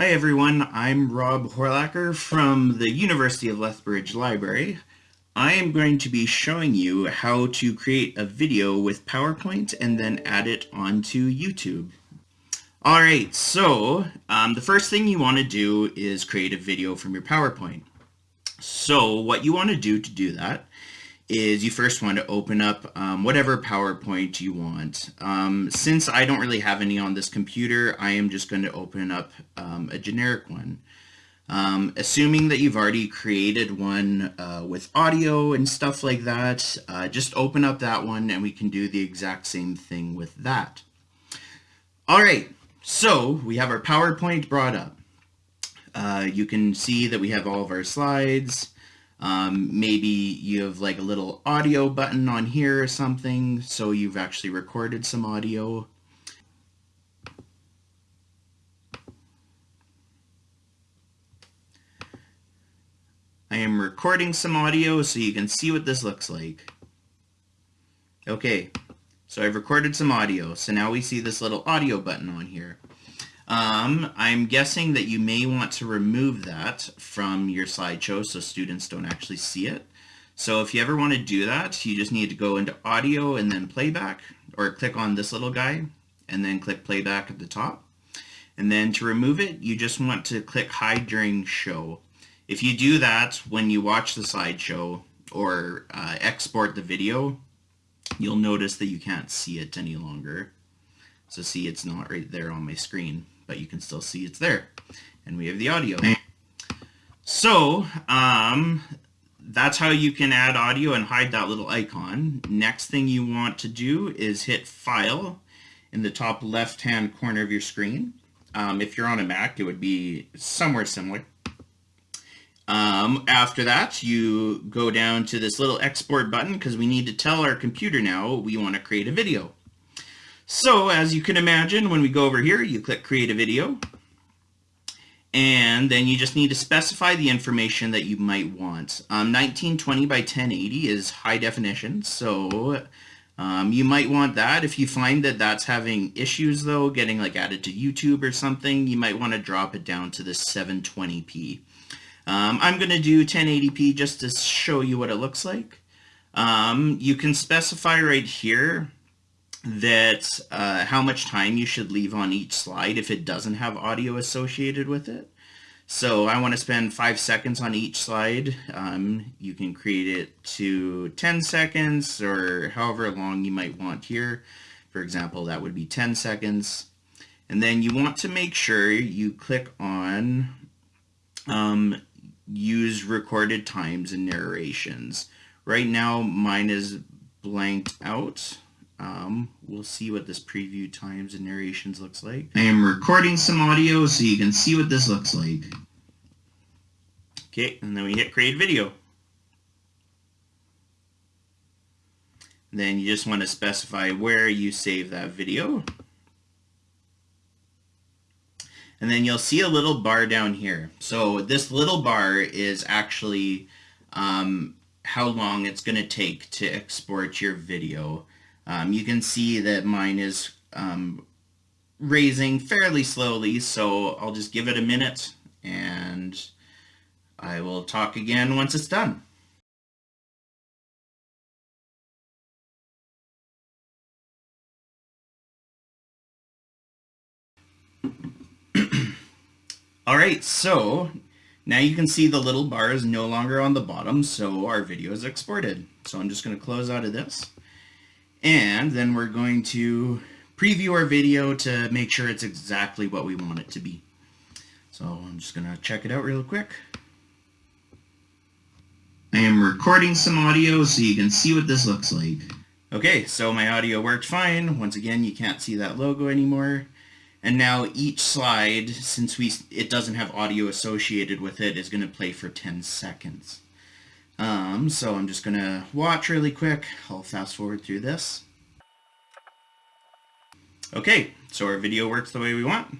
Hi everyone, I'm Rob Horlacher from the University of Lethbridge Library. I am going to be showing you how to create a video with PowerPoint and then add it onto YouTube. Alright, so um, the first thing you want to do is create a video from your PowerPoint. So what you want to do to do that is you first want to open up um, whatever PowerPoint you want. Um, since I don't really have any on this computer, I am just going to open up um, a generic one. Um, assuming that you've already created one uh, with audio and stuff like that, uh, just open up that one and we can do the exact same thing with that. All right, so we have our PowerPoint brought up. Uh, you can see that we have all of our slides. Um, maybe you have like a little audio button on here or something, so you've actually recorded some audio. I am recording some audio so you can see what this looks like. Okay, so I've recorded some audio, so now we see this little audio button on here. Um, I'm guessing that you may want to remove that from your slideshow so students don't actually see it. So if you ever want to do that, you just need to go into audio and then playback or click on this little guy and then click playback at the top. And then to remove it, you just want to click hide during show. If you do that when you watch the slideshow or uh, export the video, you'll notice that you can't see it any longer. So see, it's not right there on my screen but you can still see it's there. And we have the audio. So, um, that's how you can add audio and hide that little icon. Next thing you want to do is hit File in the top left-hand corner of your screen. Um, if you're on a Mac, it would be somewhere similar. Um, after that, you go down to this little export button because we need to tell our computer now we want to create a video. So as you can imagine, when we go over here, you click create a video. And then you just need to specify the information that you might want. Um, 1920 by 1080 is high definition, so um, you might want that. If you find that that's having issues though, getting like added to YouTube or something, you might want to drop it down to the 720p. Um, I'm going to do 1080p just to show you what it looks like. Um, you can specify right here that uh, how much time you should leave on each slide if it doesn't have audio associated with it. So I want to spend five seconds on each slide. Um, you can create it to 10 seconds or however long you might want here. For example, that would be 10 seconds. And then you want to make sure you click on um, use recorded times and narrations. Right now mine is blanked out. Um, we'll see what this preview times and narrations looks like. I am recording some audio so you can see what this looks like. Okay, and then we hit create video. Then you just want to specify where you save that video. And then you'll see a little bar down here. So this little bar is actually um, how long it's going to take to export your video. Um, you can see that mine is um, raising fairly slowly, so I'll just give it a minute and I will talk again once it's done. Alright, so now you can see the little bar is no longer on the bottom, so our video is exported. So I'm just going to close out of this. And then we're going to preview our video to make sure it's exactly what we want it to be. So I'm just going to check it out real quick. I am recording some audio so you can see what this looks like. Okay, so my audio worked fine. Once again, you can't see that logo anymore. And now each slide, since we it doesn't have audio associated with it, is going to play for 10 seconds. Um, so I'm just going to watch really quick. I'll fast forward through this. Okay, so our video works the way we want.